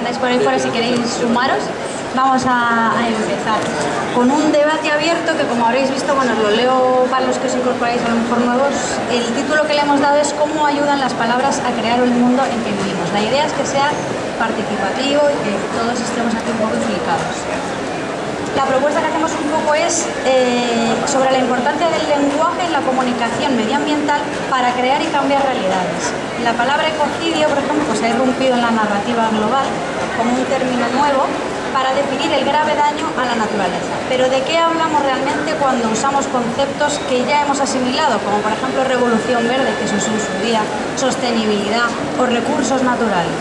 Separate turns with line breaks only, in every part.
andáis por fuera si queréis sumaros. Vamos a, empezar con un debate abierto que como habréis visto, bueno, lo leo para los que os incorporáis a lo mejor nuevos, el título que le hemos dado es cómo ayudan las palabras a crear el mundo en que vivimos. La idea es que sea participativo y que todos estemos aquí un poco implicados. La propuesta que hacemos un poco es eh, sobre la importancia del lenguaje en la comunicación medioambiental para crear y cambiar realidades. La palabra ecocidio, por ejemplo, pues ha irrumpido en la narrativa global como un término nuevo para definir el grave daño a la naturaleza. Pero ¿de qué hablamos realmente cuando usamos conceptos que ya hemos asimilado, como por ejemplo revolución verde, que se usó en su día, sostenibilidad o recursos naturales?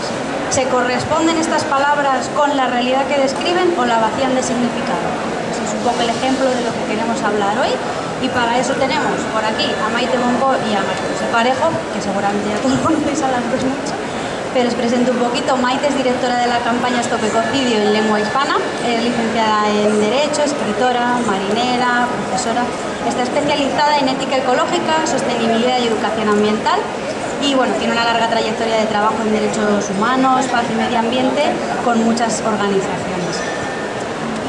¿Se corresponden estas palabras con la realidad que describen o la vacían de significado? Ese es un poco el ejemplo de lo que queremos hablar hoy y para eso tenemos por aquí a Maite Monco y a María José Parejo, que seguramente ya todos conocéis a las dos mucho pero os presento un poquito. Maite es directora de la campaña Stop Ecocidio en lengua hispana, es licenciada en Derecho, escritora, marinera, profesora. Está especializada en ética ecológica, sostenibilidad y educación ambiental y bueno, tiene una larga trayectoria de trabajo en derechos humanos, paz y medio ambiente con muchas organizaciones.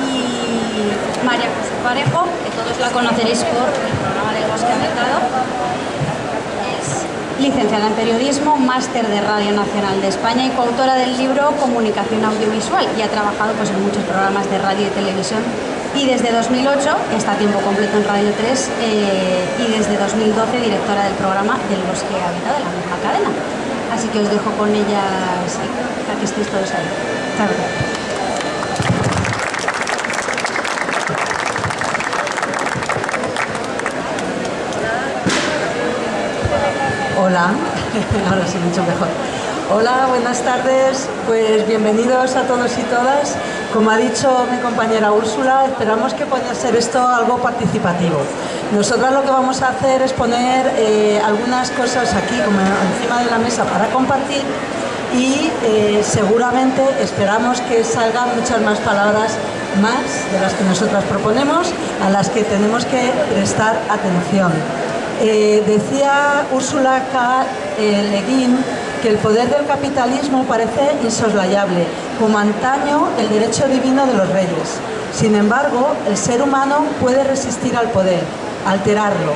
Y María José Parejo, que todos la conoceréis por el programa del Bosque Mercado, licenciada en Periodismo, máster de Radio Nacional de España y coautora del libro Comunicación Audiovisual y ha trabajado pues, en muchos programas de radio y televisión y desde 2008 está a tiempo completo en Radio 3 eh, y desde 2012 directora del programa Del Bosque Habitado de la misma cadena. Así que os dejo con ellas que estéis todos ahí. Muchas
Hola, ahora sí, mucho mejor. Hola, buenas tardes, pues bienvenidos a todos y todas. Como ha dicho mi compañera Úrsula, esperamos que pueda ser esto algo participativo. Nosotras lo que vamos a hacer es poner eh, algunas cosas aquí encima de la mesa para compartir y eh, seguramente esperamos que salgan muchas más palabras más de las que nosotras proponemos, a las que tenemos que prestar atención. Eh, decía Úrsula K. Eh, Leguín que el poder del capitalismo parece insoslayable, como antaño el derecho divino de los reyes. Sin embargo, el ser humano puede resistir al poder, alterarlo,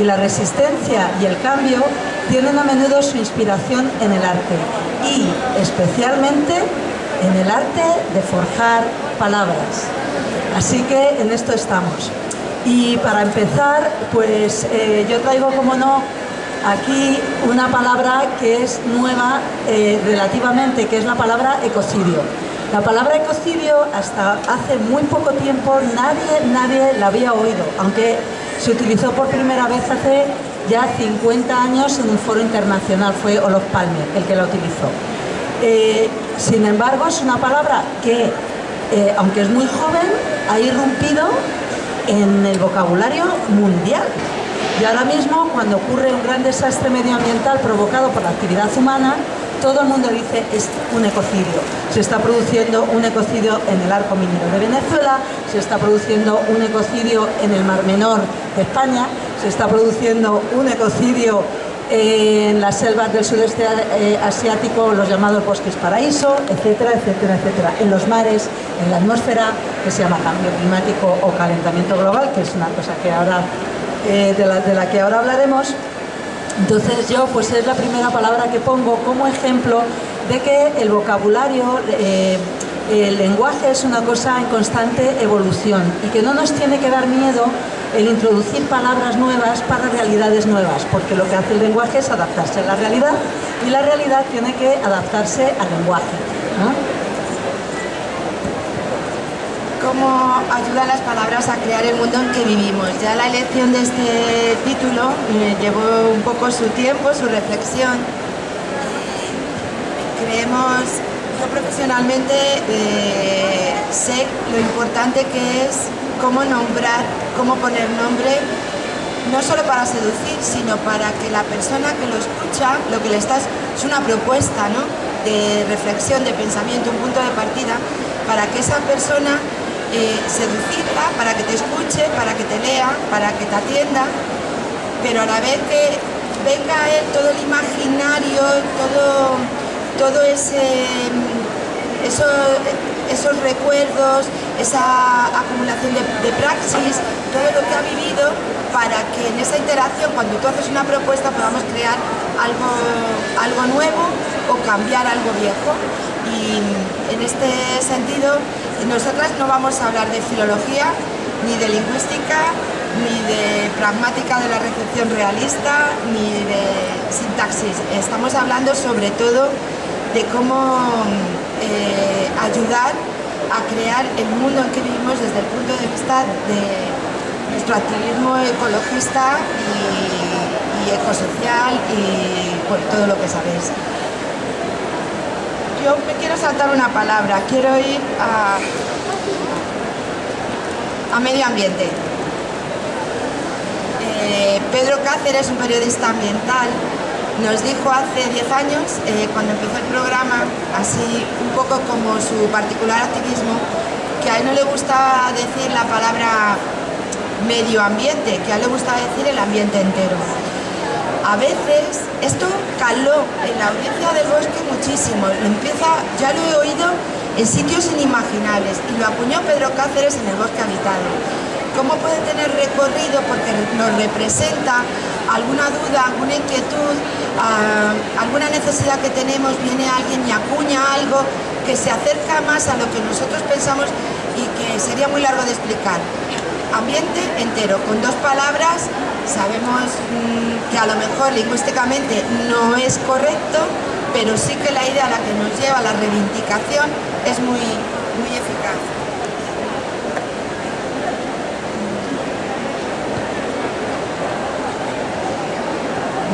y la resistencia y el cambio tienen a menudo su inspiración en el arte, y especialmente en el arte de forjar palabras. Así que en esto estamos. Y para empezar, pues eh, yo traigo, como no, aquí una palabra que es nueva eh, relativamente, que es la palabra ecocidio. La palabra ecocidio hasta hace muy poco tiempo nadie, nadie la había oído, aunque se utilizó por primera vez hace ya 50 años en un foro internacional, fue Olof Palme el que la utilizó. Eh, sin embargo, es una palabra que, aunque es muy joven, ha irrumpido en el vocabulario mundial. Y ahora mismo, cuando ocurre un gran desastre medioambiental provocado por la actividad humana, todo el mundo dice es un ecocidio. Se está produciendo un ecocidio en el arco minero de Venezuela, se está produciendo un ecocidio en el Mar Menor de España, se está produciendo un ecocidio en las selvas del sudeste eh, asiático, los llamados bosques paraíso, etcétera, etcétera, etcétera. En los mares, en la atmósfera, que se llama cambio climático o calentamiento global, que es una cosa que ahora, eh, de, la, que ahora hablaremos. Entonces yo, pues es la primera palabra que pongo como ejemplo de que el vocabulario, eh, el lenguaje es una cosa en constante evolución y que no nos tiene que dar miedo el introducir palabras nuevas para realidades nuevas, porque lo que hace el lenguaje es adaptarse a la realidad y la realidad tiene que adaptarse al lenguaje.
¿Cómo ayudan las palabras a crear el mundo en que vivimos? Ya la elección de este título llevó un poco su tiempo, su reflexión. Creemos, yo profesionalmente eh, sé lo importante que es cómo nombrar, cómo poner nombre, no solo para seducir, sino para que la persona que lo escucha, lo que le estás, es una propuesta ¿no? de reflexión, de pensamiento, un punto de partida, para que esa persona eh, para que te escuche, para que te lea, para que te atienda, pero a la vez que venga a él todo el imaginario, todo, todo ese esos recuerdos, esa acumulación de, praxis, todo lo que ha vivido para que en esa interacción, cuando tú haces una propuesta, podamos crear algo, algo nuevo o cambiar algo viejo. Y en este sentido, nosotras no vamos a hablar de filología, ni de lingüística, ni de pragmática de la recepción realista, ni de sintaxis. Estamos hablando sobre todo de cómo eh, ayudar a crear el mundo en que vivimos desde el punto de vista de nuestro activismo ecologista y, ecosocial y todo lo que sabéis. Yo me quiero saltar una palabra, quiero ir a, a medio ambiente. Eh, Pedro Cáceres, un periodista ambiental, nos dijo hace 10 años, eh, cuando empezó el programa, así un poco como su particular activismo, que a él no le gusta decir la palabra medio ambiente, que a él le gusta decir el ambiente entero. A veces esto caló en la audiencia del bosque muchísimo, empieza, ya lo he oído en sitios inimaginables y lo acuñó Pedro Cáceres en el bosque habitado. ¿Cómo puede tener recorrido? Porque nos representa alguna duda, alguna inquietud, ah, alguna necesidad que tenemos, viene alguien y acuña algo que se acerca más a lo que nosotros pensamos y que sería muy largo de explicar. Ambiente entero, con dos palabras, sabemos mm, que a lo mejor lingüísticamente no es correcto, pero sí que la idea a la que nos lleva la reivindicación es muy, muy eficaz.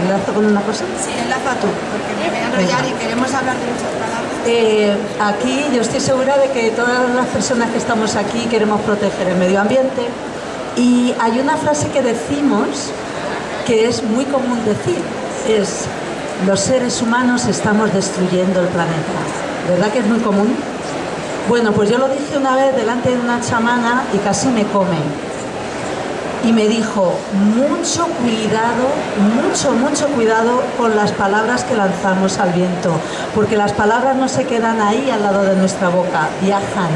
¿Enlazo con una cosa?
Sí, enlaza tú, porque me voy a enrollar y queremos hablar de muchas palabras.
Eh, aquí yo estoy segura de que todas las personas que estamos aquí queremos proteger el medio ambiente y hay una frase que decimos que es muy común decir, es los seres humanos estamos destruyendo el planeta. ¿Verdad que es muy común? Bueno, pues yo lo dije una vez delante de una chamana y casi me come y me dijo, mucho cuidado, mucho, mucho cuidado con las palabras que lanzamos al viento, porque las palabras no se quedan ahí al lado de nuestra boca, viajan.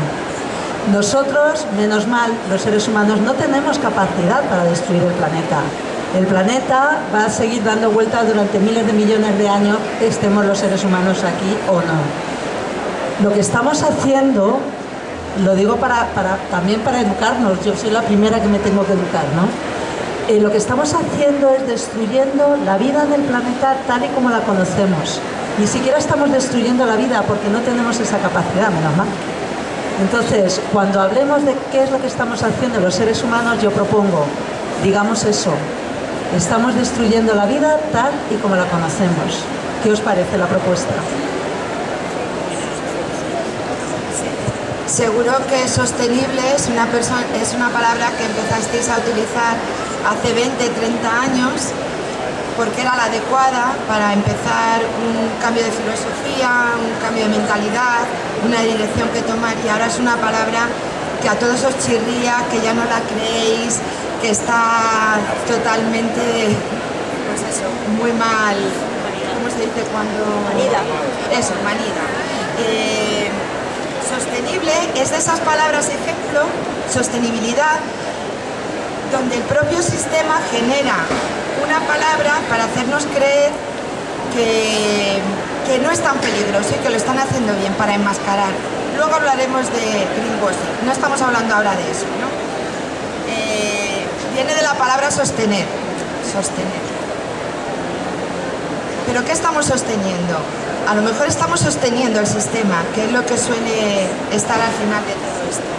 Nosotros, menos mal, los seres humanos no tenemos capacidad para destruir el planeta. El planeta va a seguir dando vueltas durante miles de millones de años, estemos los seres humanos aquí o no. Lo que estamos haciendo lo digo para, también para educarnos, yo soy la primera que me tengo que educar, ¿no? Eh, lo que estamos haciendo es destruyendo la vida del planeta tal y como la conocemos. Ni siquiera estamos destruyendo la vida porque no tenemos esa capacidad, menos mal. Entonces, cuando hablemos de qué es lo que estamos haciendo los seres humanos, yo propongo, digamos eso, estamos destruyendo la vida tal y como la conocemos. ¿Qué os parece la propuesta?
Seguro que sostenible es una, es una palabra que empezasteis a utilizar hace 20, 30 años porque era la adecuada para empezar un cambio de filosofía, un cambio de mentalidad, una dirección que tomar y ahora es una palabra que a todos os chirría, que ya no la creéis, que está totalmente, pues eso, muy mal, ¿cómo se dice cuando...?
Manida.
Eso, manida. Eh, Sostenible es de esas palabras ejemplo, sostenibilidad, donde el propio sistema genera una palabra para hacernos creer que, no es tan peligroso y que lo están haciendo bien para enmascarar. Luego hablaremos de greenwashing, no estamos hablando ahora de eso. Eh, viene de la palabra sostener, sostener. ¿Pero qué estamos sosteniendo? A lo mejor estamos sosteniendo el sistema, que es lo que suele estar al final de todo esto.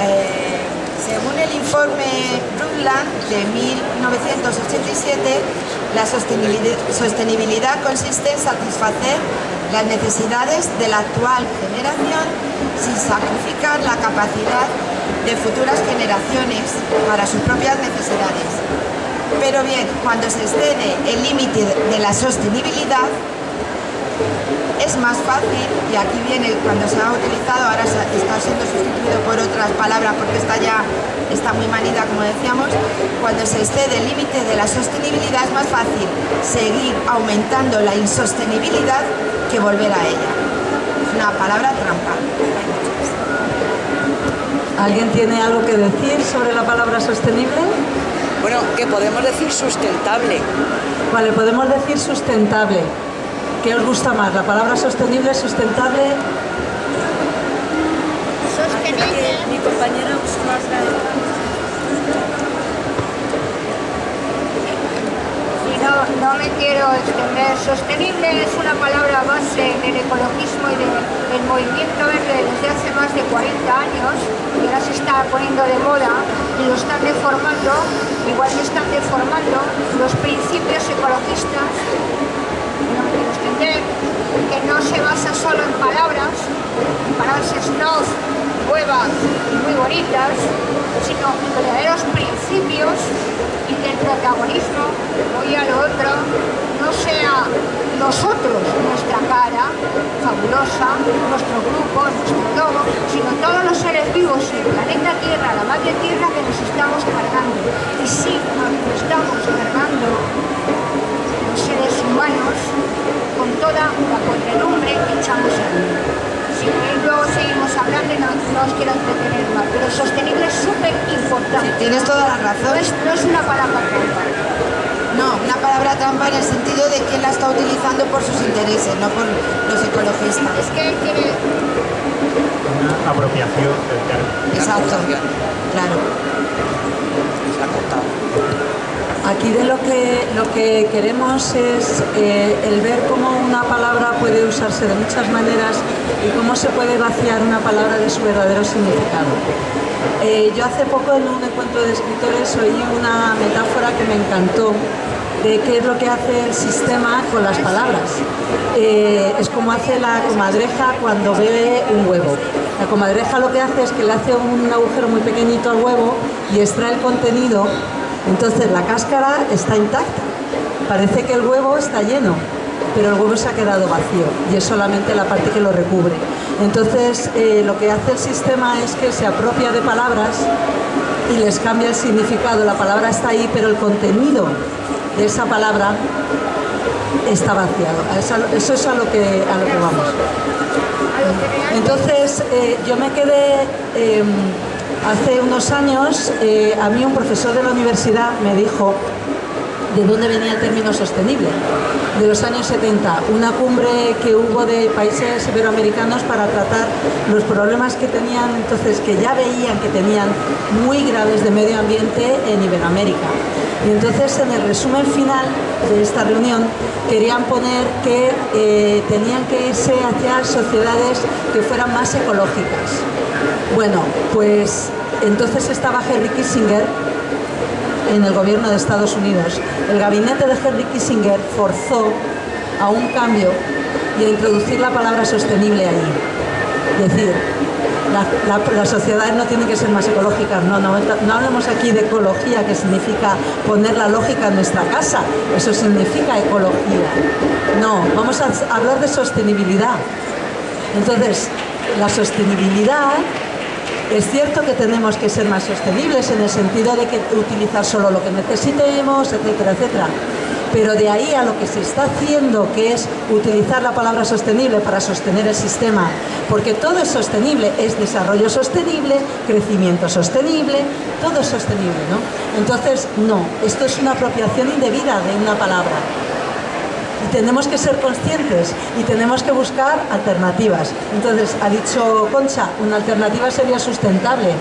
Eh, según el informe Brundtland de 1987, la sostenibilidad consiste en satisfacer las necesidades de la actual generación sin sacrificar la capacidad de futuras generaciones para sus propias necesidades. Pero bien, cuando se excede el límite de la sostenibilidad, es más fácil, y aquí viene cuando se ha utilizado, ahora está siendo sustituido por otras palabras porque está ya está muy manida, como decíamos, cuando se excede el límite de la sostenibilidad es más fácil seguir aumentando la insostenibilidad que volver a ella. una palabra trampa.
¿Alguien tiene algo que decir sobre la palabra sostenible?
Bueno, que podemos decir sustentable.
Vale, podemos decir sustentable. ¿Qué os gusta más? ¿La palabra sostenible, sustentable?
Sostenible.
Mi compañera más
Y no, no me quiero extender. Sostenible es una palabra base del ecologismo y del movimiento verde desde hace más de 40 años y ahora se está poniendo de moda y lo están deformando, igual que están deformando los principios ecologistas, que no se basa solo en palabras, snob, nuevas y muy bonitas, sino en verdaderos principios y que el protagonismo, voy a lo otro, no sea nosotros, nuestra cara fabulosa, nuestro grupo, nuestro logo, sino todos los seres vivos en el planeta Tierra, la madre Tierra que nos estamos cargando. Y sí, nos estamos cargando los seres humanos con toda la podredumbre que echamos aquí. Si luego seguimos hablando y no, no os quiero entretener más, pero sostenible es súper importante.
Tienes toda la
No
razón.
es, no es una palabra trampa.
No, una palabra trampa en el sentido de quién la está utilizando por sus intereses, no por los ecologistas.
Es que quiere,
Una apropiación del término.
Exacto. Claro.
Aquí de lo que, lo que queremos es eh, el ver cómo una palabra puede usarse de muchas maneras y cómo se puede vaciar una palabra de su verdadero significado. Eh, yo hace poco en un encuentro de escritores oí una metáfora que me encantó de qué es lo que hace el sistema con las palabras. Eh, es como hace la comadreja cuando bebe un huevo. La comadreja lo que hace es que le hace un agujero muy pequeñito al huevo y extrae el contenido entonces la cáscara está intacta. Parece que el huevo está lleno, pero el huevo se ha quedado vacío y es solamente la parte que lo recubre. Entonces eh, lo que hace el sistema es que se apropia de palabras y les cambia el significado. La palabra está ahí, pero el contenido de esa palabra está vaciado. Eso, es a lo que, a lo que vamos. Entonces, eh, yo me quedé, eh, hace unos años, eh, a mí un profesor de la universidad me dijo de dónde venía el término sostenible, de los años 70, una cumbre que hubo de países iberoamericanos para tratar los problemas que tenían, entonces que ya veían que tenían muy graves de medio ambiente en Iberoamérica. Y entonces en el resumen final de esta reunión querían poner que eh, tenían que irse hacia sociedades que fueran más ecológicas. Bueno, pues entonces estaba Henry Kissinger en el gobierno de Estados Unidos. El gabinete de Henry Kissinger forzó a un cambio y a introducir la palabra sostenible ahí. Es decir, la- la- las sociedades no tienen que ser más ecológicas, no, no, no aquí de ecología, que significa poner la lógica en nuestra casa, eso significa ecología. No, vamos a hablar de sostenibilidad. Entonces, la sostenibilidad es cierto que tenemos que ser más sostenibles en el sentido de que utilizar solo lo que necesitemos, etcétera, etcétera. Pero de ahí a lo que se está haciendo, que es utilizar la palabra sostenible para sostener el sistema, porque todo es sostenible, es desarrollo sostenible, crecimiento sostenible, todo es sostenible, ¿no? Entonces, no, esto es una apropiación indebida de una palabra. Y tenemos que ser conscientes y tenemos que buscar alternativas. Entonces, ha dicho Concha, una alternativa sería sustentable.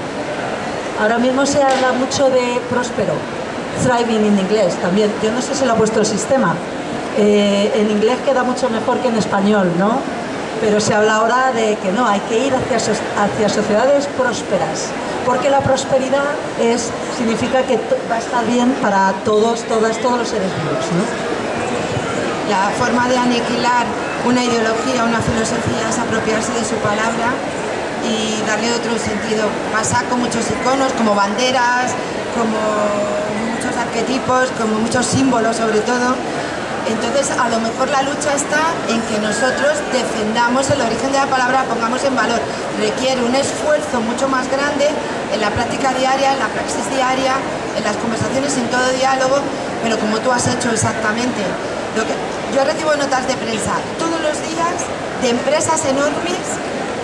Ahora mismo se habla mucho de próspero, thriving en inglés también. Yo no sé si lo ha puesto el sistema. Eh, en inglés queda mucho mejor que en español, ¿no? Pero se habla ahora de que no, hay que ir hacia, hacia sociedades prósperas, porque la prosperidad es, significa que va a estar bien para todos, todas, todos los seres vivos, ¿no?
La forma de aniquilar una ideología, una filosofía es apropiarse de su palabra y darle otro sentido. Pasa con muchos iconos, como banderas, como muchos arquetipos, como muchos símbolos sobre todo. Entonces, a lo mejor la lucha está en que nosotros defendamos el origen de la palabra, pongamos en valor. Requiere un esfuerzo mucho más grande en la práctica diaria, en la praxis diaria, en las conversaciones, en todo diálogo, pero como tú has hecho exactamente. Yo recibo notas de prensa todos los días de empresas enormes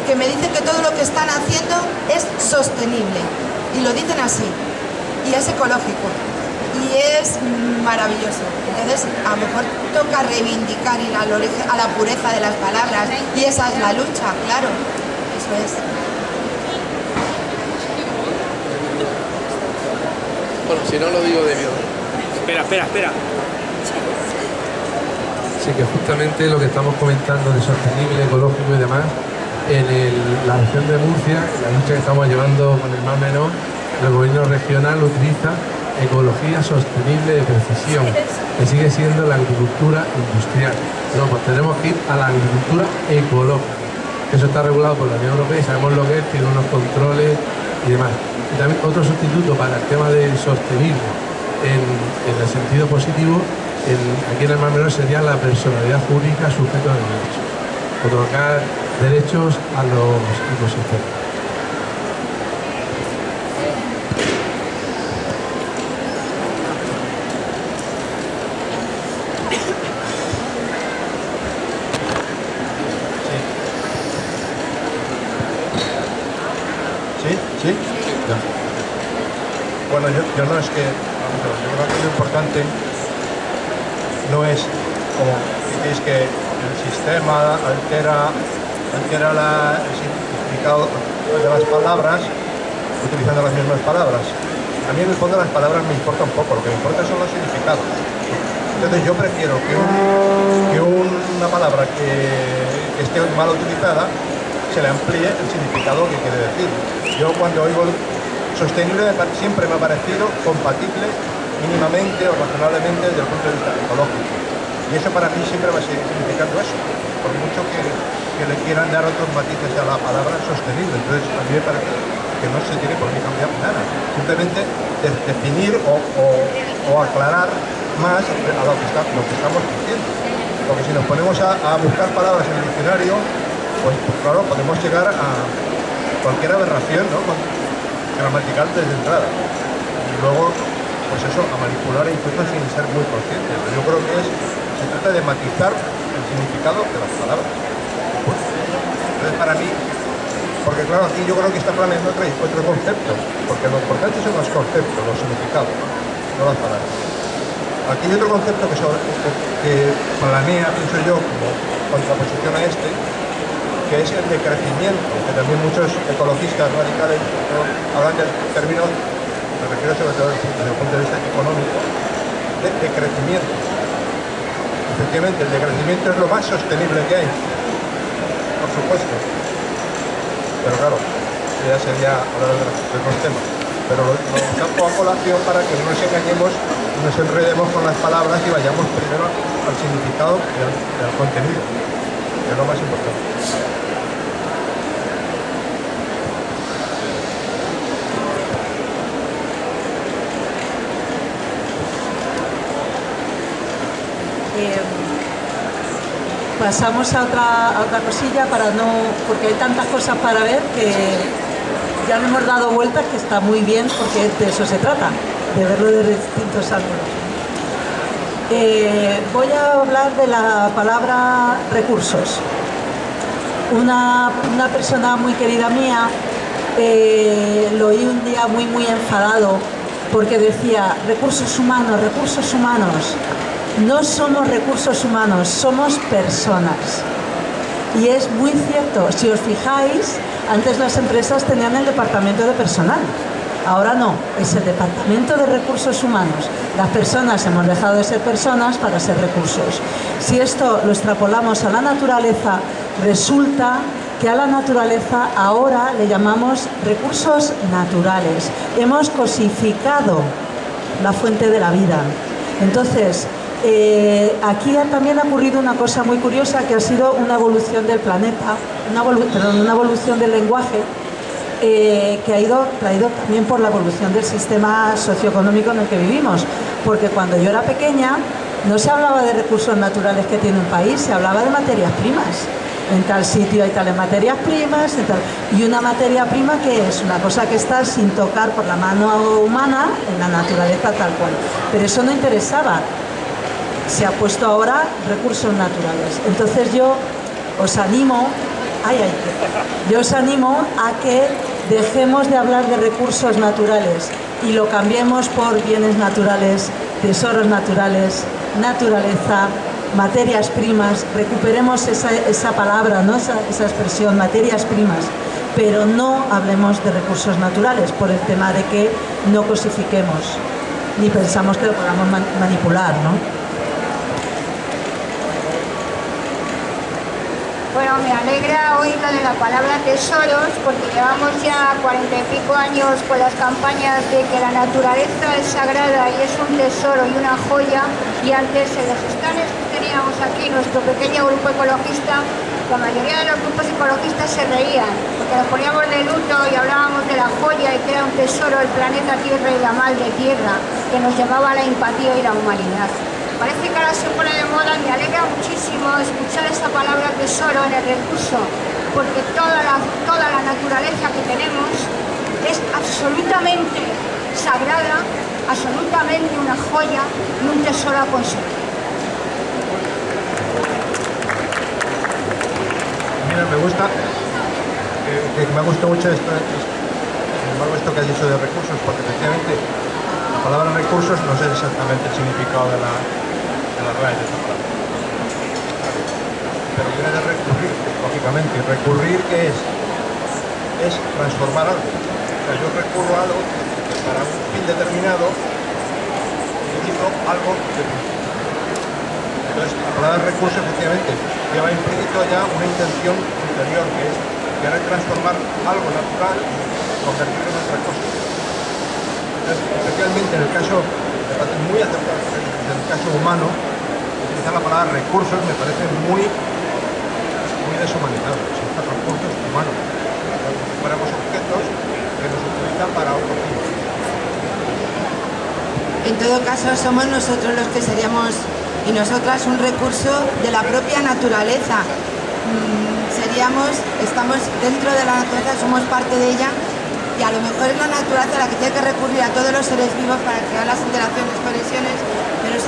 que me dicen que todo lo que están haciendo es sostenible. Y lo dicen así. Y es ecológico. Y es maravilloso. Entonces, a lo mejor toca reivindicar ir al origen- a la pureza de las palabras. Y esa es la lucha, claro. Eso es.
Bueno, si no lo digo de miedo.
Espera, espera, espera.
Sí, que justamente lo que estamos comentando de sostenible, ecológico y demás, en la región de Murcia, la lucha que estamos llevando con el más menor, el gobierno regional utiliza ecología sostenible de precisión, que sigue siendo la agricultura industrial. No, pues tenemos que ir a la agricultura ecológica. Eso está regulado por la Unión Europea y sabemos lo que es, tiene unos controles y demás. También otro sustituto para el tema del sostenible en, en el sentido positivo, aquí en el Mar Menor sería la personalidad jurídica sujeto de derecho. Otorgar derechos a los ecosistemas.
¿Sí? Ya. Bueno, yo, yo no es que... yo creo que lo importante no es como que el sistema altera, altera la- el significado de las palabras utilizando las mismas palabras. A mí en el fondo las palabras me importan poco, lo que me importa son los significados. Entonces yo prefiero que, un- que una palabra que, que esté mal utilizada se le amplíe el significado que quiere decir. Yo cuando oigo sostenible siempre me ha parecido compatible mínimamente o razonablemente desde el punto de vista ecológico. Y eso para mí siempre va a seguir significando eso, por mucho que, que le quieran dar otros matices a la palabra sostenible. Entonces a mí me parece que no se tiene por qué cambiar nada. Simplemente de- definir o, o- aclarar más a lo que, estamos diciendo. Porque si nos ponemos a, buscar palabras en el diccionario, pues, pues claro, podemos llegar a cualquier aberración ¿no? Gramatical desde entrada. Y luego, pues eso, a manipular incluso sin ser muy conscientes. Yo creo que es, se trata de matizar el significado de las palabras. Entonces, para mí, porque claro, aquí yo creo que está planeando otro, otro concepto, porque lo importante son los conceptos, los significados, no las palabras. Aquí hay otro concepto que, sobre- que- planea, pienso yo, como contraposición a este, que es el de crecimiento, que también muchos ecologistas radicales hablan del término, me refiero sobre todo desde el punto de vista económico, de, de crecimiento. Efectivamente, el de crecimiento es lo más sostenible que hay, por supuesto. Pero claro, ya sería hablar de otros temas. Pero lo, saco a colación para que no nos engañemos, no nos enredemos con las palabras y vayamos primero al significado y al, y al contenido, que es lo más importante.
Eh, pasamos a otra, otra cosilla para no, porque hay tantas cosas para ver que ya le hemos dado vueltas que está muy bien porque de eso se trata, de verlo de distintos ángulos. Eh, voy a hablar de la palabra recursos. Una, una persona muy querida mía eh, lo oí un día muy muy enfadado porque decía recursos humanos, recursos humanos. No somos recursos humanos, somos personas. Y es muy cierto, si os fijáis, antes las empresas tenían el departamento de personal, ahora no, es el departamento de recursos humanos. Las personas hemos dejado de ser personas para ser recursos. Si esto lo extrapolamos a la naturaleza, resulta que a la naturaleza ahora le llamamos recursos naturales. Hemos cosificado la fuente de la vida. Entonces, eh, aquí también ha ocurrido una cosa muy curiosa que ha sido una evolución del planeta, una, perdón, una evolución del lenguaje eh, que ha ido traído también por la evolución del sistema socioeconómico en el que vivimos. Porque cuando yo era pequeña no se hablaba de recursos naturales que tiene un país, se hablaba de materias primas. En tal sitio hay tales materias primas, y una materia prima que es una cosa que está sin tocar por la mano humana en la naturaleza tal cual. Pero eso no interesaba se ha puesto ahora recursos naturales. Entonces yo os animo, ay, ay, yo os animo a que dejemos de hablar de recursos naturales y lo cambiemos por bienes naturales, tesoros naturales, naturaleza, materias primas, recuperemos esa, palabra, ¿no? esa, esa expresión, materias primas, pero no hablemos de recursos naturales por el tema de que no cosifiquemos, ni pensamos que lo podamos manipular. ¿no?
Bueno, me alegra oír lo de la palabra tesoros porque llevamos ya cuarenta y pico años con las campañas de que la naturaleza es sagrada y es un tesoro y una joya y antes en los estanes que teníamos aquí, nuestro pequeño grupo ecologista, la mayoría de los grupos ecologistas se reían porque nos poníamos de luto y hablábamos de la joya y que era un tesoro el planeta Tierra y la mal de tierra que nos llevaba a la empatía y la humanidad. Parece que ahora se pone de moda, me alegra muchísimo escuchar esa palabra tesoro en el recurso, porque toda la, naturaleza que tenemos es absolutamente sagrada, absolutamente una joya y un tesoro a conservar.
Mira, me gusta, eh, me gusta mucho esto, esto que has dicho de recursos, porque efectivamente la palabra recursos no sé exactamente el significado de la, las raíces de Pero viene de recurrir, lógicamente. ¿Y recurrir qué es? Es transformar algo. O sea, yo recurro a algo que para un fin determinado utilizo algo de Entonces, la palabra recurso efectivamente lleva implícito ya una intención interior que es querer transformar algo natural y convertirlo en otra cosa. Especialmente en el caso, muy acertado, en el caso humano, la palabra recursos me parece muy, muy deshumanizado. Son recursos humanos, como si fuéramos objetos que nos utilizan para otro fin.
En todo caso, somos nosotros los que seríamos y nosotras un recurso de la propia naturaleza. Mm, seríamos, estamos dentro de la naturaleza, somos parte de ella y a lo mejor es la naturaleza la que tiene que recurrir a todos los seres vivos para crear las interacciones, conexiones, pero es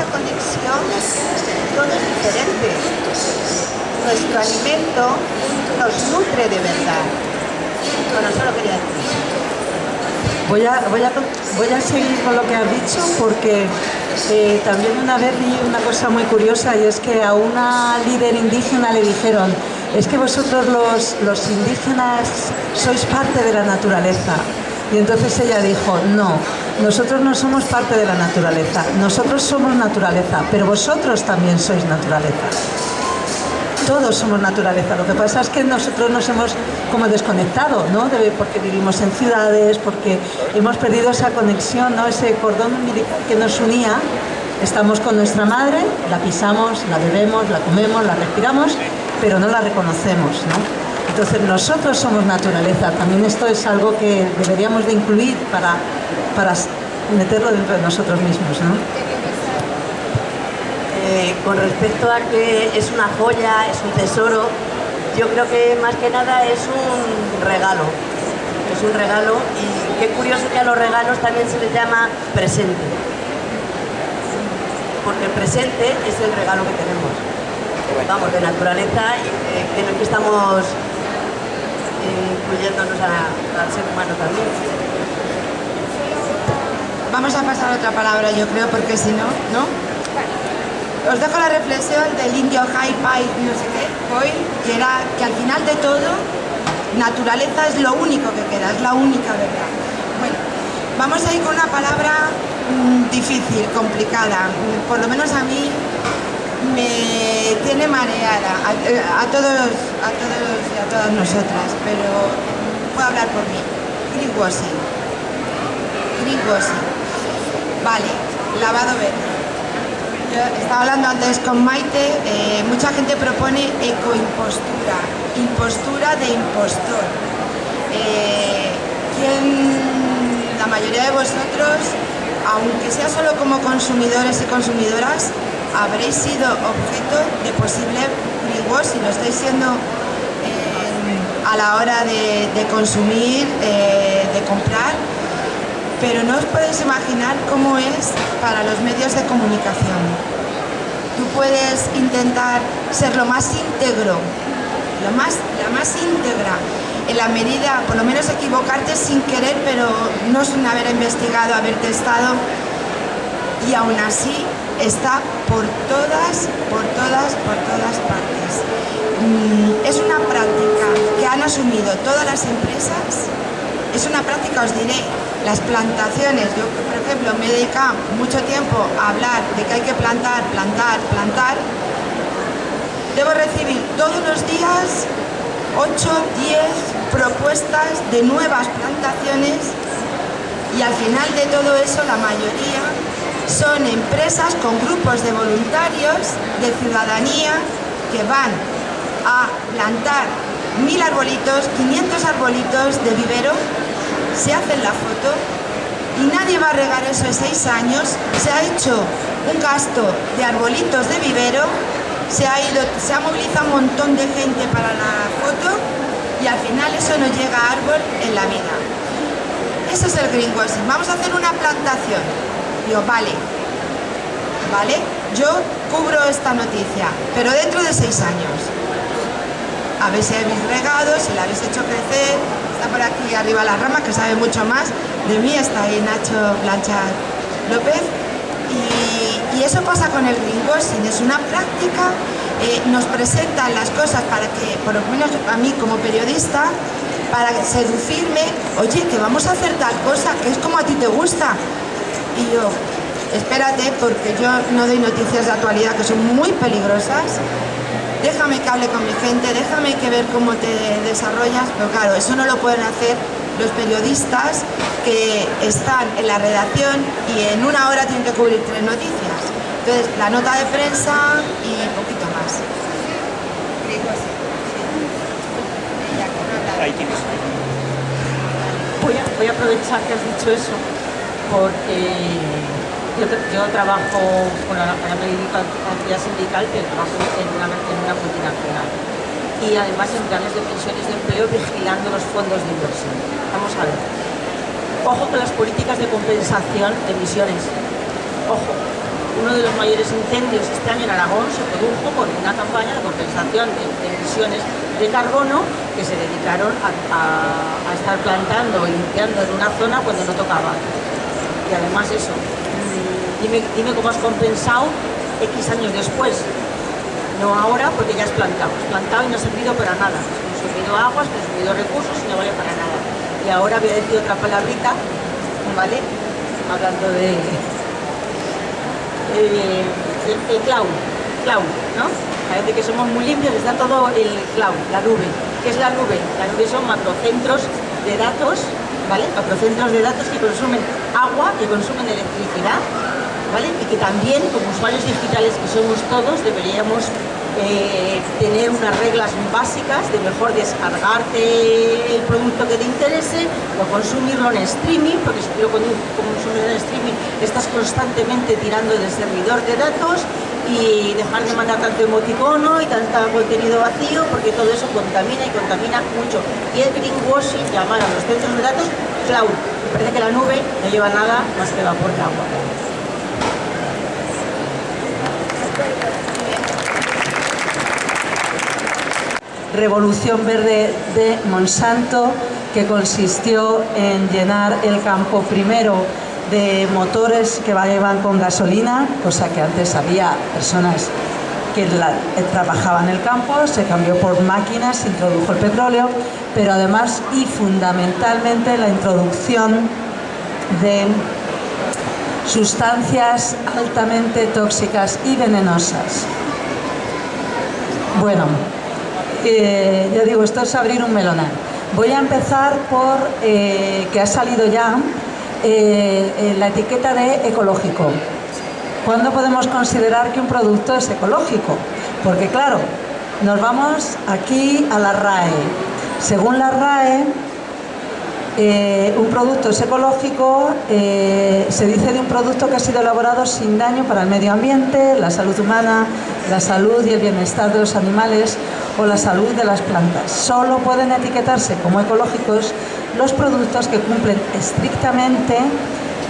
antropocentrismo
Voy a, voy, a, voy a seguir con lo que has dicho porque eh, también una vez vi una cosa muy curiosa y es que a una líder indígena le dijeron es que vosotros los indígenas sois parte de la naturaleza. Y entonces ella dijo, no, nosotros no somos parte de la naturaleza, nosotros somos naturaleza, pero vosotros también sois naturaleza todos somos naturaleza. Lo que pasa es que nosotros nos hemos como desconectado, ¿no? porque vivimos en ciudades, porque hemos perdido esa conexión, ¿no? Ese cordón umbilical que nos unía. Estamos con nuestra madre, la pisamos, la bebemos, la comemos, la respiramos, pero no la reconocemos, ¿no? Entonces nosotros somos naturaleza. También esto es algo que deberíamos de incluir para, para meterlo dentro de nosotros mismos, ¿no?
Eh, con respecto a que es una joya, es un tesoro, yo creo que más que nada es un regalo. Es un regalo y qué curioso que a los regalos también se les llama presente. Porque el presente es el regalo que tenemos. Vamos, de naturaleza, y, el que estamos incluyéndonos al ser humano también.
Vamos a pasar otra palabra, yo creo, porque si no, ¿no? Os dejo la reflexión del indio High Pai, no sé qué, hoy, que era que al final de todo, naturaleza es lo único que queda, es la única verdad. Bueno, vamos a ir con una palabra mm, difícil, complicada, por lo menos a mí me tiene mareada, a, eh, a todos, a todos y a todas nosotras, pero puedo hablar por mí. Greenwashing. Greenwashing. Vale, lavado verde. Yo estaba hablando antes con Maite, eh, mucha gente propone ecoimpostura, impostura de impostor. Eh, ¿quién, la mayoría de vosotros, aunque sea solo como consumidores y consumidoras, habréis sido objeto de posible greenwashing, lo estáis siendo eh, a la hora de, de consumir, eh, de comprar, pero no os podéis imaginar cómo es para los medios de comunicación. Tú puedes intentar ser lo más íntegro, lo más, la más íntegra, en la medida, por lo menos equivocarte sin querer, pero no sin haber investigado, haber testado, y aún así está por todas, por todas, por todas partes. Mm, es una práctica que han asumido todas las empresas, es una práctica, os diré, las plantaciones, yo por ejemplo me he dedicado mucho tiempo a hablar de que hay que plantar, plantar, plantar, debo recibir todos los días 8, 10 propuestas de nuevas plantaciones y al final de todo eso la mayoría son empresas con grupos de voluntarios de ciudadanía que van a plantar mil arbolitos, 500 arbolitos de vivero, se hacen la foto y nadie va a regar eso en seis años, se ha hecho un gasto de arbolitos de vivero, se ha, movilizado un montón de gente para la foto y al final eso no llega a árbol en la vida. Eso es el greenwashing. Vamos a hacer una plantación. Vale, ¿vale? Yo cubro esta noticia, pero dentro de seis años. A ver si habéis regado, si la habéis hecho crecer. Está por aquí arriba la rama, que sabe mucho más. De mí está ahí Nacho Blanchard López. Y, y eso pasa con el greenwashing, es una práctica, eh, nos presentan las cosas para que, por lo menos a mí como periodista, para seducirme, oye, que vamos a hacer tal cosa, que es como a ti te gusta. Y yo, espérate, porque yo no doy noticias de actualidad que son muy peligrosas, déjame que hable con mi gente, déjame que ver cómo te desarrollas, pero claro, eso no lo pueden hacer los periodistas que están en la redacción y en una hora tienen que cubrir tres noticias. Entonces, la nota de prensa y poquito más.
Voy a aprovechar que has dicho eso porque yo, trabajo, bueno, ahora me dedico a actividad sindical, pero trabajo en una, en una multinacional. Y además en planes de pensiones de empleo vigilando los fondos de inversión. Vamos a ver. Ojo con las políticas de compensación de emisiones. Ojo. Uno de los mayores incendios este año en Aragón se produjo por una campaña de compensación de, emisiones de carbono que se dedicaron a, a, a estar plantando y limpiando en una zona cuando no tocaba. Y además eso, dime, dime cómo has compensado X años después. No ahora porque ya has plantado. Has plantado y no ha servido para nada. Consumido aguas, consumido recursos y no vale para nada. Y ahora voy a decir otra palabrita, ¿vale? Hablando de... El cloud, cloud, ¿no? Parece que somos muy limpios, está todo el cloud, la nube. ¿Qué es la nube? La nube son macrocentros de datos, ¿vale? Macrocentros de datos que consumen agua, que consumen electricidad ¿vale? Y que también, como usuarios digitales que somos todos, deberíamos eh, tener unas reglas básicas de mejor descargarte el producto que te interese o consumirlo en streaming, porque si tú lo consumes en streaming estás constantemente tirando del servidor de datos y dejar de mandar tanto emoticono y tanto contenido vacío porque todo eso contamina y contamina mucho. Y el greenwashing, llamar a los centros de datos cloud. Parece que la nube no lleva nada más que vapor de agua.
Revolución Verde de Monsanto, que consistió en llenar el campo primero de motores que iban con gasolina, cosa que antes había personas que la, eh, trabajaban en el campo, se cambió por máquinas, se introdujo el petróleo, pero además y fundamentalmente la introducción de sustancias altamente tóxicas y venenosas. Bueno, eh, ya digo, esto es abrir un melón. Voy a empezar por eh, que ha salido ya eh, la etiqueta de ecológico. ¿Cuándo podemos considerar que un producto es ecológico? Porque claro, nos vamos aquí a la RAE. Según la RAE, eh, un producto es ecológico, eh, se dice de un producto que ha sido elaborado sin daño para el medio ambiente, la salud humana, la salud y el bienestar de los animales o la salud de las plantas. Solo pueden etiquetarse como ecológicos los productos que cumplen estrictamente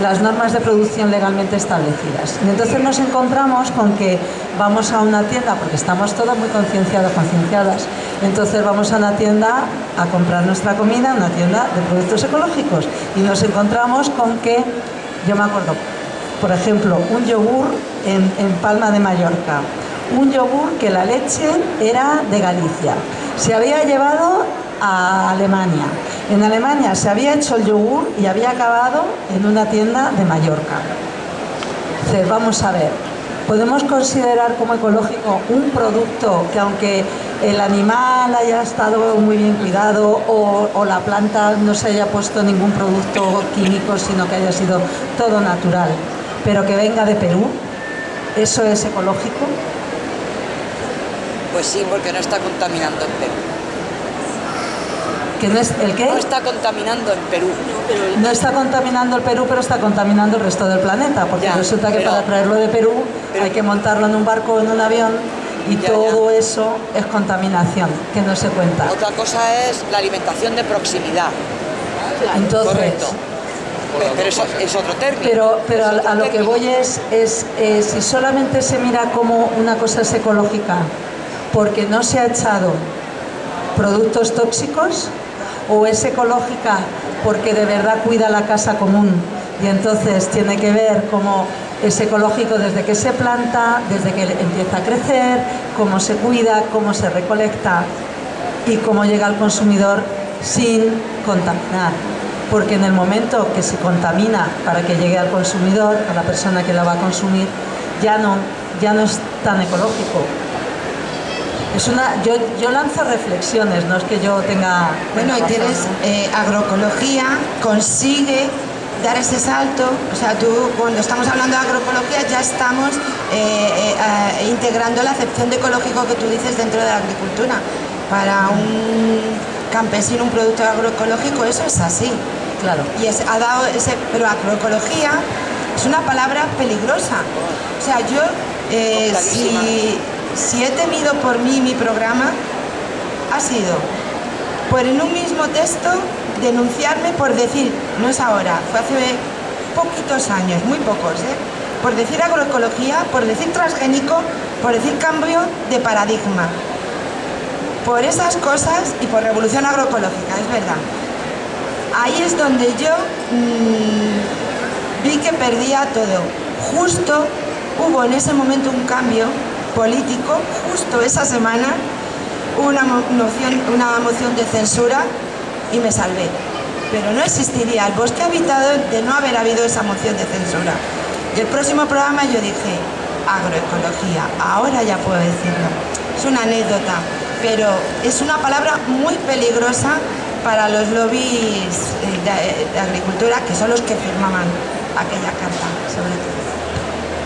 las normas de producción legalmente establecidas. Y entonces nos encontramos con que vamos a una tienda, porque estamos todos muy concienciados, concienciadas, entonces vamos a una tienda a comprar nuestra comida, una tienda de productos ecológicos, y nos encontramos con que, yo me acuerdo, por ejemplo, un yogur en, en Palma de Mallorca, un yogur que la leche era de Galicia, se había llevado a Alemania. En Alemania se había hecho el yogur y había acabado en una tienda de Mallorca. Entonces, vamos a ver, podemos considerar como ecológico un producto que aunque el animal haya estado muy bien cuidado o, o, la planta no se haya puesto ningún producto químico, sino que haya sido todo natural, pero que venga de Perú, ¿eso es ecológico?
Pues sí, porque no está contaminando en Perú.
¿Que no es, ¿El qué?
No está contaminando en Perú.
No está contaminando el Perú, pero está contaminando el resto del planeta, porque
Ya,
resulta que
pero-
para traerlo de Perú hay que montarlo en un barco o en un avión y
Ya,
todo eso es contaminación, que no se cuenta.
Otra cosa es la alimentación de proximidad.
Entonces,
Correcto. Pe- Pero eso es otro término.
Pero, pero a, lo que voy es, es eh, si solamente se mira como una cosa es ecológica porque no se ha echado productos tóxicos o es ecológica porque de verdad cuida la casa común y entonces tiene que ver cómo es ecológico desde que se planta, desde que empieza a crecer, cómo se cuida, cómo se recolecta y cómo llega al consumidor sin contaminar. Porque en el momento que se contamina para que llegue al consumidor, a la persona que la va a consumir, ya no, ya no es tan ecológico. Es una, yo, yo lanzo reflexiones, no es que yo tenga...
Bueno, y tienes eh, agroecología, consigue dar ese salto, o sea, tú cuando estamos hablando de agroecología ya estamos eh, eh, eh, integrando la acepción de ecológico que tú dices dentro de la agricultura. Para un campesino un producto agroecológico eso es así.
Claro.
Y es- ha dado ese, pero agroecología es una palabra peligrosa. O sea, yo eh, si, si he temido por mí mi programa ha sido por en un mismo texto denunciarme por decir, no es ahora, fue hace poquitos años, muy pocos, ¿eh? por decir agroecología, por decir transgénico, por decir cambio de paradigma. Por esas cosas y por revolución agroecológica, es verdad. Ahí es donde yo mm, vi que perdía todo. Justo hubo en ese momento un cambio político, justo esa semana, una mo- moción, una moción de censura y me salvé. Pero no existiría el bosque habitado de no haber habido esa moción de censura. Y el próximo programa yo dije, agroecología, ahora ya puedo decirlo. Es una anécdota, pero es una palabra muy peligrosa para los lobbies eh, de agricultura, que son los que firmaban aquella carta, sobre todo.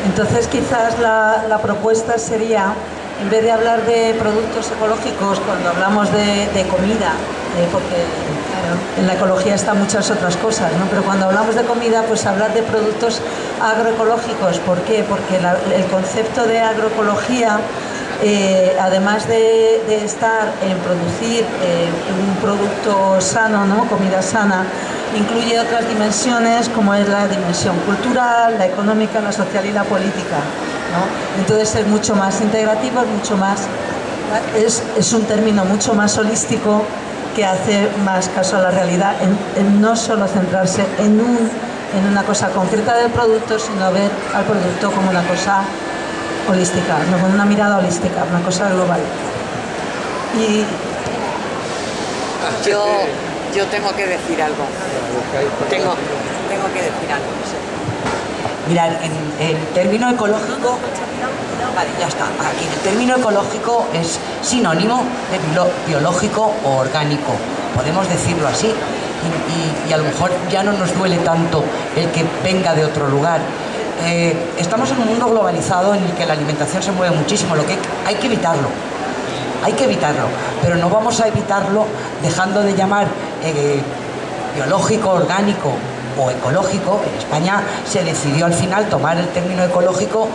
Entonces quizás la, la propuesta sería, en vez de hablar de productos ecológicos, cuando hablamos de, comida, eh, porque en la ecología están muchas otras cosas, ¿no? pero cuando hablamos de comida, pues hablar de productos agroecológicos. ¿Por qué? Porque el concepto de agroecología, eh, además de, de estar en producir eh, un producto sano, ¿no? comida sana, incluye otras dimensiones como es la dimensión cultural, la económica, la social y la política. ¿no? Entonces es mucho más integrativo, es mucho más es, es un término mucho más holístico que hace más caso a la realidad, en, no solo centrarse en, un, en una cosa concreta del producto, sino ver al producto como una cosa holística, no con una mirada holística, una cosa global. Y
Yo, yo tengo que decir algo. Tengo, tengo que decir algo.
Mirad, en el término ecológico, vale, ya está, aquí el término ecológico es sinónimo de bio- biológico o orgánico, podemos decirlo así, y, a lo mejor ya no nos duele tanto el que venga de otro lugar. Eh, estamos en un mundo globalizado en el que la alimentación se mueve muchísimo, lo que hay que evitarlo, hay que evitarlo, pero no vamos a evitarlo dejando de llamar eh, biológico, orgánico o ecológico. En España se decidió al final tomar el término ecológico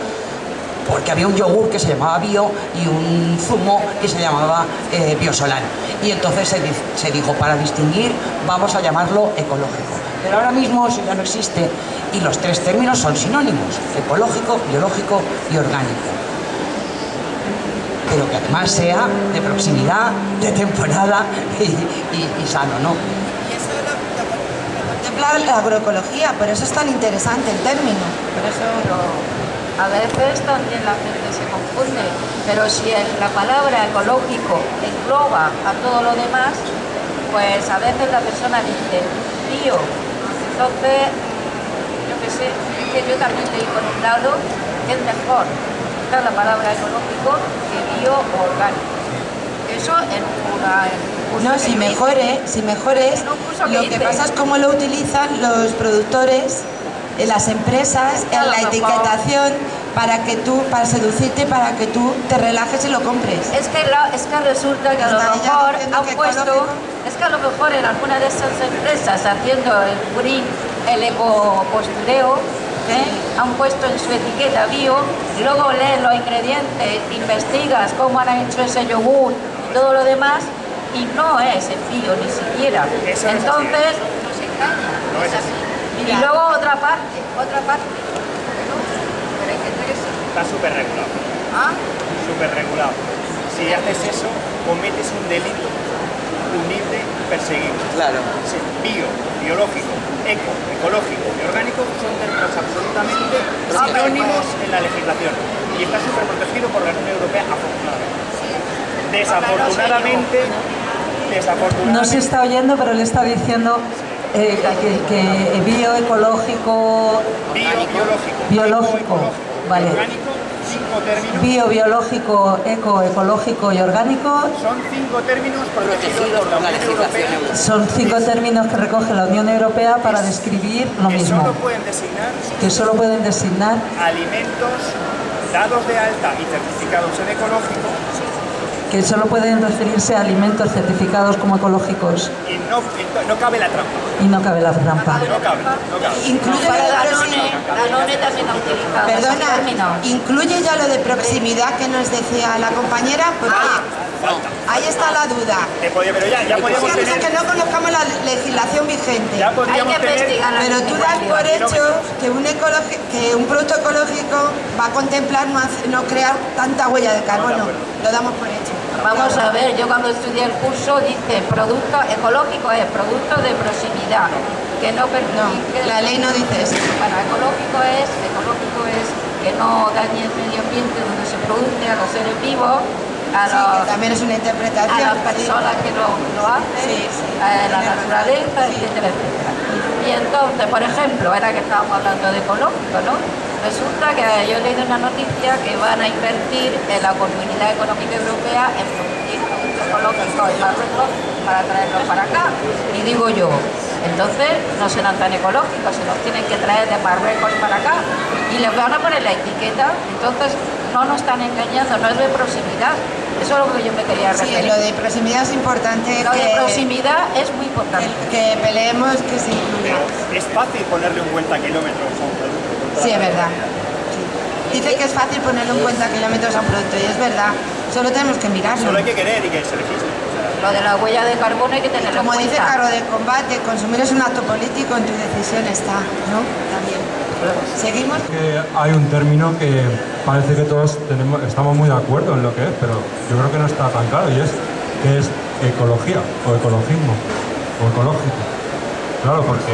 porque había un yogur que se llamaba bio y un zumo que se llamaba eh, biosolán. Y entonces se, se dijo, para distinguir, vamos a llamarlo ecológico. Pero ahora mismo eso ya no existe y los tres términos son sinónimos, ecológico, biológico y orgánico pero que además sea de proximidad, de temporada y, y- y sano, ¿no?
Y eso lo, la agroecología, por eso es tan interesante el término. Por eso
A veces también la gente se confunde, pero si el- la palabra ecológico engloba a todo lo demás, pues a veces la persona dice bio. Entonces, yo qué sé, es que yo también leí por un lado que es mejor la palabra ecológico que bio o orgánico. Eso en una... en
No, si
yo
mejor
hice.
es, si mejor es,
En un curso que
lo que pasa es cómo lo utilizan los productores, eh, las empresas, en la etiquetación para que tú, para seducirte, para que tú te relajes y lo compres.
Es que, es que resulta que a lo mejor han puesto,
ecológico.
es que a lo mejor en alguna de esas empresas haciendo el green, el ecopostureo, ¿eh? han puesto en su etiqueta bio, y luego lees los ingredientes, investigas cómo han hecho ese yogur y todo lo demás, y no es el bio ni siquiera.
Eso no así.
Entonces, nos engaña.
No es así.
Y luego otra parte, otra parte. Bueno, pero hay gente que sí.
Está súper regulado.
¿Ah?
Súper regulado. Si haces eso, cometes un delito punible, perseguible.
Claro.
Sí, Bio, biológico, eco, ecológico y orgánico son términos absolutamente sinónimos en la legislación. Y está súper protegido por la Unión Europea, afortunadamente. Desafortunadamente, desafortunadamente.
no se está oyendo, pero le está diciendo eh, que, que bio,
biológico,
biológico,
ecológico,
vale.
orgánico, cinco términos.
bio, biológico, eco, ecológico y orgánico.
Son cinco términos protegidos por la Unión Europea.
son cinco términos que recoge la Unión Europea para describir lo
que
mismo,
solo pueden designar
que solo pueden designar
alimentos dados de alta y certificados en ecológico
que solo pueden referirse a alimentos certificados como ecológicos
y no, y no cabe la trampa.
y no cabe la trampa.
No cabe, no cabe.
Incluye
Para
lo de
Danone,
proximidad.
Danone también ha utilizado
Perdona, incluye ya lo de proximidad que nos decía la compañera, porque ahí está la duda.
Pero ya, ya
que
tener,
que no conozcamos la legislación vigente.
ya podríamos
Hay que
tener
investigar
Pero tú das por hecho que un, ecologi- que un producto ecológico va a contemplar no, hace- no crear tanta huella de carbono. Lo damos por hecho.
Vamos a ver, yo cuando estudié el curso dice producto ecológico es producto de proximidad, que no perjudique...
la ley no dice eso.
Bueno, ecológico es, ecológico es que no dañe el medio ambiente donde se produce a los seres vivos, a,
Sí,
los-
que también es una interpretación.
a las personas que lo, lo hacen,
Sí, sí.
a la naturaleza, etcétera, etcétera. Y entonces, por ejemplo, ahora que estábamos hablando de ecológico, ¿no? Resulta que yo he leído una noticia que van a invertir en la Comunidad Económica Europea en producir productos ecológicos en Marruecos para traerlos para acá. Y digo yo, entonces no serán tan ecológicos, se los tienen que traer de Marruecos para acá y les van a poner la etiqueta, entonces no nos están engañando, no es de proximidad. Eso es lo que yo me quería
Sí,
referir.
lo de proximidad es importante
Lo de proximidad es muy importante.
que peleemos que se incluya.
Es fácil ponerle un cuenta kilómetros a un producto.
Sí, es verdad. Sí. Dice que es fácil ponerle un cuenta kilómetros a un producto y es verdad. Solo tenemos que mirarlo.
Solo hay que querer y que se registre.
Lo de la huella de carbono hay que tenerlo
Como
en
dice
cuenta.
Caro de combate, consumir es un acto político, en tu decisión está, ¿no? También. ¿Seguimos?
Que hay un término que parece que todos tenemos, estamos muy de acuerdo en lo que es, pero yo creo que no está tan claro y es que es ecología o ecologismo o ecológico. Claro, porque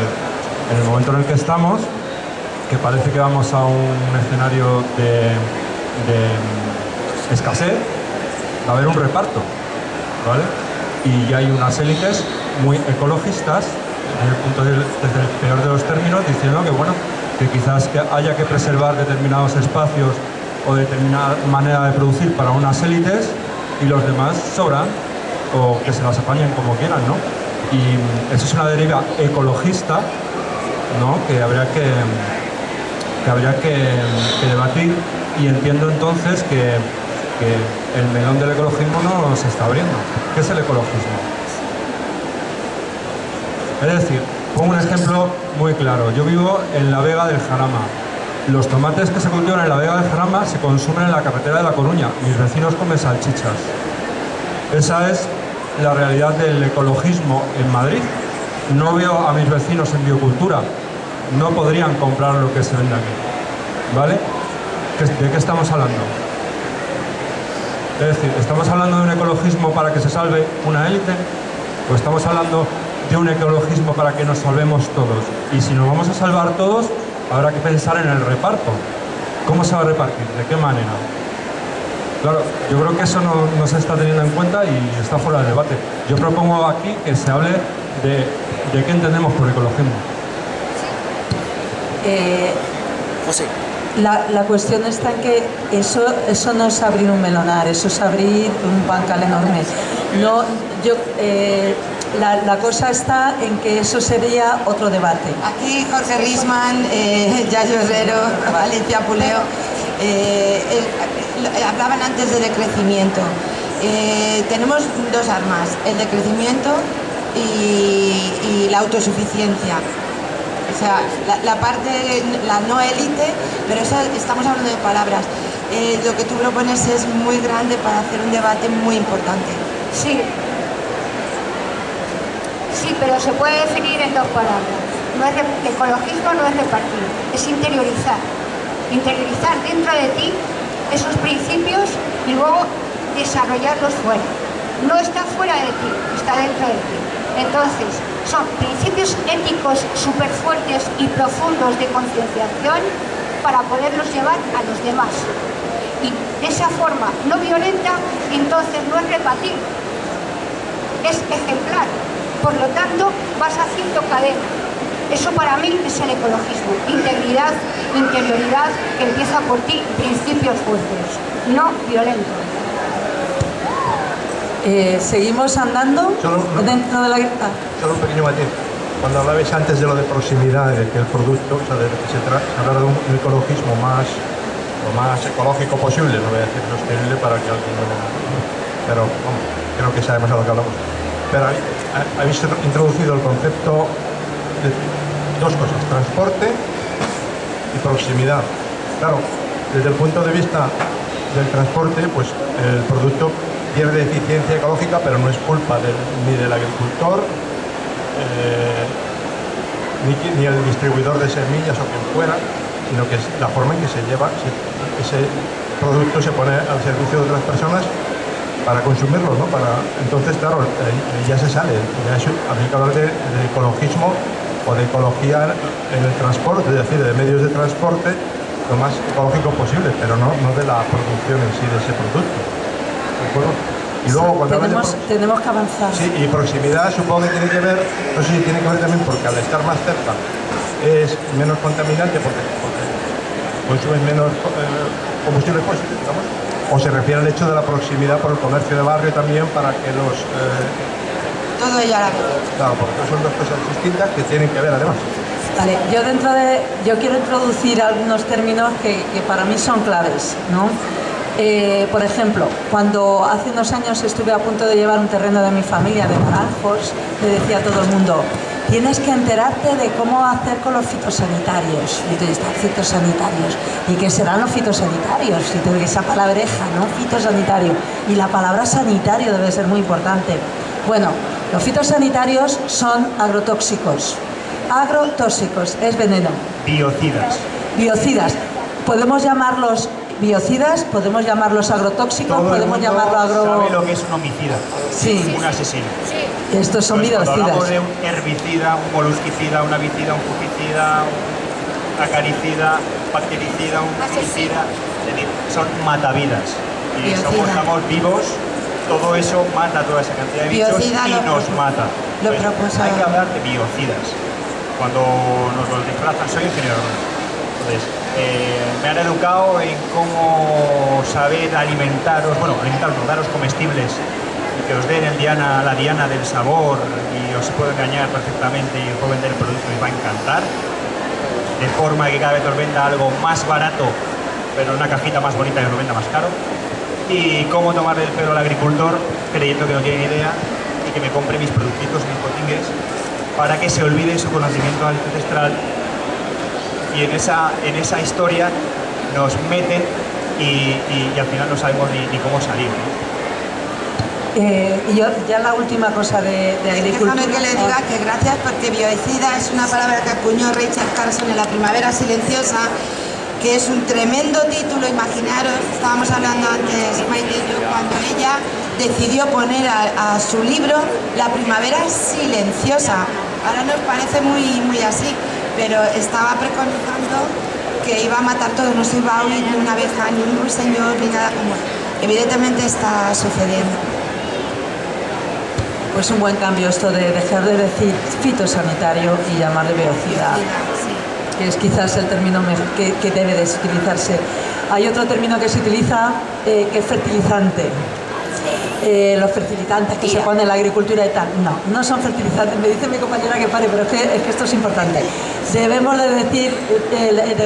en el momento en el que estamos, que parece que vamos a un escenario de, escasez, va a haber un reparto, ¿vale? Y ya hay unas élites muy ecologistas, desde el, punto de- desde el peor de los términos, diciendo que, bueno, que quizás haya que preservar determinados espacios o determinada manera de producir para unas élites y los demás sobran o que se las apañen como quieran, ¿no? Y eso es una deriva ecologista, ¿no? Que habría que, que habría que, debatir y entiendo entonces que, que el melón del ecologismo no se está abriendo. ¿Qué es el ecologismo? Es decir, pongo un ejemplo muy claro. Yo vivo en la Vega del Jarama. Los tomates que se cultivan en la Vega del Jarama se consumen en la carretera de La Coruña. Mis vecinos comen salchichas. Esa es la realidad del ecologismo en Madrid. No veo a mis vecinos en biocultura. No podrían comprar lo que se vende aquí. ¿Vale? ¿Qué- ¿De qué estamos hablando? Es decir, ¿estamos hablando de un ecologismo para que se salve una élite? ¿O estamos hablando de un ecologismo para que nos salvemos todos? Y si nos vamos a salvar todos, habrá que pensar en el reparto. ¿Cómo se va a repartir? ¿De qué manera? Claro, yo creo que eso no, no se está teniendo en cuenta y está fuera de debate. Yo propongo aquí que se hable de, de qué entendemos por ecologismo.
Eh,
José.
La, la cuestión está en que eso, eso no es abrir un melonar, eso es abrir un bancal enorme. No, yo, eh, la, la cosa está en que eso sería otro debate.
Aquí Jorge Risman, eh, Yayo Herrero, Alicia Puleo, eh, el- hablaban antes de decrecimiento. Eh, tenemos dos armas, el decrecimiento y, y la autosuficiencia. O sea, la, parte, la no élite, pero esa- estamos hablando de palabras. Eh, lo que tú propones es muy grande para hacer un debate muy importante.
Sí. Sí, pero se puede definir en dos palabras. No es re- ecologismo no es repartir, es interiorizar. Interiorizar dentro de ti esos principios y luego desarrollarlos fuera. No está fuera de ti, está dentro de ti. Entonces, son principios éticos súper fuertes y profundos de concienciación para poderlos llevar a los demás. Y de esa forma no violenta, entonces no es repartir, es ejemplar. Por lo tanto, vas haciendo cadena. Eso para mí es el ecologismo. Integridad, interioridad, que empieza por ti, principios fuertes, no violentos.
Eh, ¿Seguimos andando
Solo- no.
dentro de la... ah,
Solo un pequeño matiz. Cuando hablabais antes de lo de proximidad, de que el producto, o de que se trata de un ecologismo más, lo más ecológico posible, no voy a decir sostenible para que alguien no... Pero vamos, creo que sabemos a lo que hablamos. Pero habéis- habéis introducido el concepto de dos cosas, transporte y proximidad. Claro, desde el punto de vista del transporte, pues el producto pierde eficiencia ecológica, pero no es culpa ni del agricultor, eh, ni, el distribuidor de semillas o quien fuera, sino que es la forma en que se lleva, se- ese producto se pone al servicio de otras personas para consumirlo, ¿no? Entonces, claro, ya se sale, ya es- habría que hablar de, de ecologismo o de ecología en el transporte, es decir, de medios de transporte lo más ecológico posible, pero no, no de la producción en sí de ese producto. ¿De acuerdo? Y luego cuando de
tenemos, tenemos que avanzar.
Sí, y proximidad supongo que tiene que ver, no sé si tiene que ver también porque al estar más cerca es menos contaminante porque, porque consumen menos eh, combustibles fósiles, digamos, o se refiere al hecho de la proximidad por el comercio de barrio también para que los... eh,
Todo ello a la vez.
claro, porque son dos cosas distintas que tienen que ver además.
Vale, yo dentro de, yo quiero introducir algunos términos que, que para mí son claves, ¿no? Eh, por ejemplo, cuando hace unos años estuve a punto de llevar un terreno de mi familia de naranjos, le decía a todo el mundo, tienes que enterarte de cómo hacer con los fitosanitarios. Y tú dices, fitosanitarios. ¿Y qué serán los fitosanitarios? Y te esa palabreja, ¿no? Fitosanitario. Y la palabra sanitario debe ser muy importante. Bueno, los fitosanitarios son agrotóxicos. Agrotóxicos, es veneno.
Biocidas.
Biocidas. Podemos llamarlos biocidas, podemos llamarlos agrotóxicos,
Todo
podemos llamarlo agro...
sabe lo que es un homicida.
Sí.
Un asesino.
Estos son
Pues
biocidas.
hablamos de un herbicida, un molusquicida, un avicida, un fungicida, un acaricida, bactericida, un fungicida, son matavidas. Y
Biocida.
somos estamos vivos, todo eso mata a toda esa cantidad de bichos
Biocida
y nos mata.
lo
Pues
propuso-
hay que hablar de biocidas. Cuando nos los disfrazan, soy ingeniero. Entonces, eh, me han educado en cómo saber alimentaros, bueno, alimentaros, daros comestibles y que os den el diana, la diana del sabor y os puedo engañar perfectamente y os puedo vender el producto y os va a encantar. De forma que cada vez os venda algo más barato, pero una cajita más bonita y os lo venda más caro. Y cómo tomar el pelo al agricultor creyendo que no tiene idea y que me compre mis productitos, mis potingues, para que se olvide su conocimiento ancestral y en esa, en esa historia nos meten y, y- y al final no sabemos ni, ni cómo salir. ¿no?
Eh, y yo, ya la última cosa de, de agricultura...
Déjame que le diga que gracias porque bioicida es una palabra que acuñó Rachel Carson en La Primavera Silenciosa, que es un tremendo título, imaginaros, estábamos hablando antes Maite y yo, cuando ella decidió poner a, a su libro La Primavera Silenciosa. Ahora nos parece muy, muy así, pero estaba preconizando que iba a matar todo, no se iba a oír ni una abeja, ni un ruiseñor, ni nada como... Evidentemente está sucediendo.
Pues un buen cambio esto de dejar de decir fitosanitario y llamarle biocida, que es quizás el término que, que debe de utilizarse. Hay otro término que se utiliza eh, que es fertilizante. Eh, los fertilizantes que se ponen en la agricultura y tal. No, no son fertilizantes. Me dice mi compañera que pare, pero es que, es que esto es importante. Debemos de decir, eh,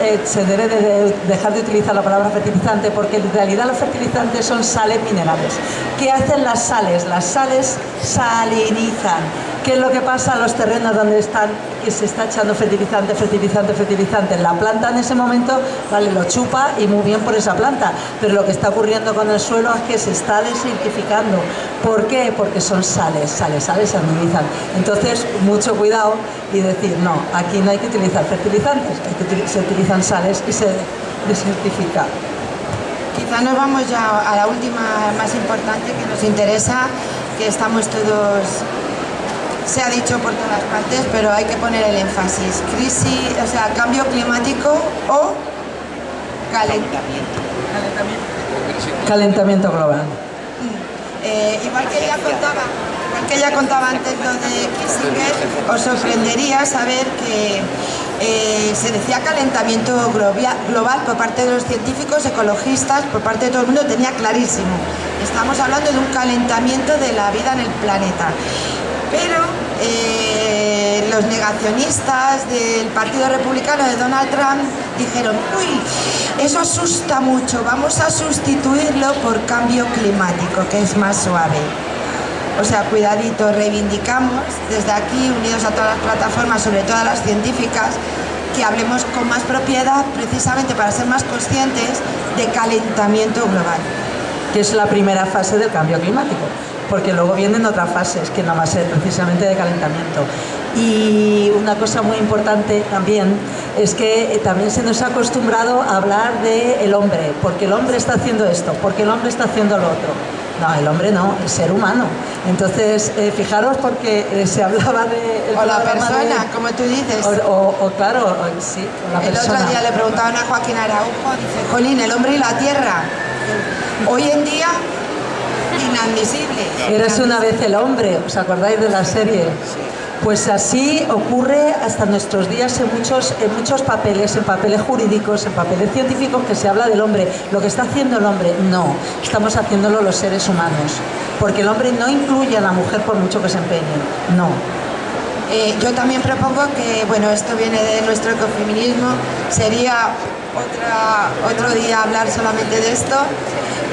eh, se debe de de dejar de utilizar la palabra fertilizante porque en realidad los fertilizantes son sales minerales. ¿Qué hacen las sales? Las sales salinizan. ¿Qué es lo que pasa en los terrenos donde están, que se está echando fertilizante, fertilizante, fertilizante? La planta en ese momento, vale, lo chupa y muy bien por esa planta, pero lo que está ocurriendo con el suelo es que se está desertificando. ¿Por qué? Porque son sales, sales, sales salinizan. Entonces, mucho cuidado y decir, no, aquí no hay que utilizar fertilizantes, se utilizan sales y se desertifica.
Quizá nos vamos ya a la última más importante que nos interesa, que estamos todos, se ha dicho por todas partes, pero hay que poner el énfasis. Crisis, o sea, cambio climático o calentamiento.
Calentamiento global.
Eh, igual que ella contaba, igual que ella contaba antes lo de Kissinger, os sorprendería saber que eh, se decía calentamiento global por parte de los científicos, ecologistas, por parte de todo el mundo, tenía clarísimo. Estamos hablando de un calentamiento de la vida en el planeta. Pero eh, los negacionistas del Partido Republicano de Donald Trump dijeron, uy, eso asusta mucho, vamos a sustituirlo por cambio climático, que es más suave. O sea, cuidadito, reivindicamos desde aquí, unidos a todas las plataformas, sobre todo a las científicas, que hablemos con más propiedad precisamente para ser más conscientes de calentamiento global.
que es la primera fase del cambio climático, porque luego vienen otras fases que no va a ser precisamente de calentamiento. Y una cosa muy importante también es que eh, también se nos ha acostumbrado a hablar del el hombre, porque el hombre está haciendo esto, porque el hombre está haciendo lo otro. No, el hombre no, el ser humano. Entonces, eh, fijaros porque eh, se hablaba de...
O la persona,
de-
como tú dices.
O, o- o claro, o- sí, o la
El
persona.
otro día le preguntaban a Joaquín Araujo, dice, Jolín, el hombre y la tierra. Hoy en día, inadmisible.
Eres una vez el hombre, ¿os acordáis de la serie? Pues así ocurre hasta nuestros días en muchos, en muchos papeles, en papeles jurídicos, en papeles científicos que se habla del hombre. Lo que está haciendo el hombre, no, estamos haciéndolo los seres humanos. Porque el hombre no incluye a la mujer por mucho que se empeñe, no.
Eh, yo también propongo que, bueno, esto viene de nuestro ecofeminismo, sería otra, otro día hablar solamente de esto,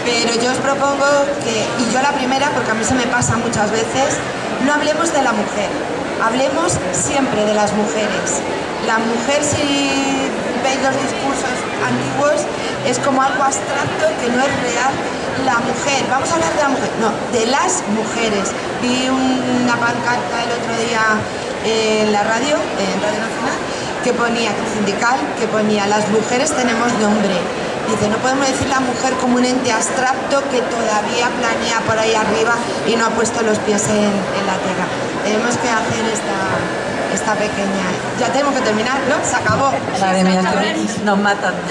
pero yo os propongo que, y yo la primera, porque a mí se me pasa muchas veces, no hablemos de la mujer, hablemos siempre de las mujeres. La mujer si veis los discursos antiguos, es como algo abstracto que no es real. La mujer, vamos a hablar de la mujer, no, de las mujeres. Vi una pancarta el otro día en la radio, en Radio Nacional, que ponía, sindical, que ponía, las mujeres tenemos nombre. Dice, no podemos decir la mujer como un ente abstracto que todavía planea por ahí arriba y no ha puesto los pies en, la tierra. Tenemos que hacer esta, esta pequeña... Ya tenemos que terminar, ¿no? Se acabó.
Madre mía, nos matan.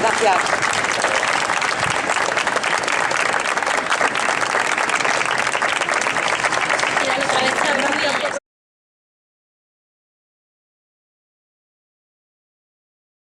Gracias.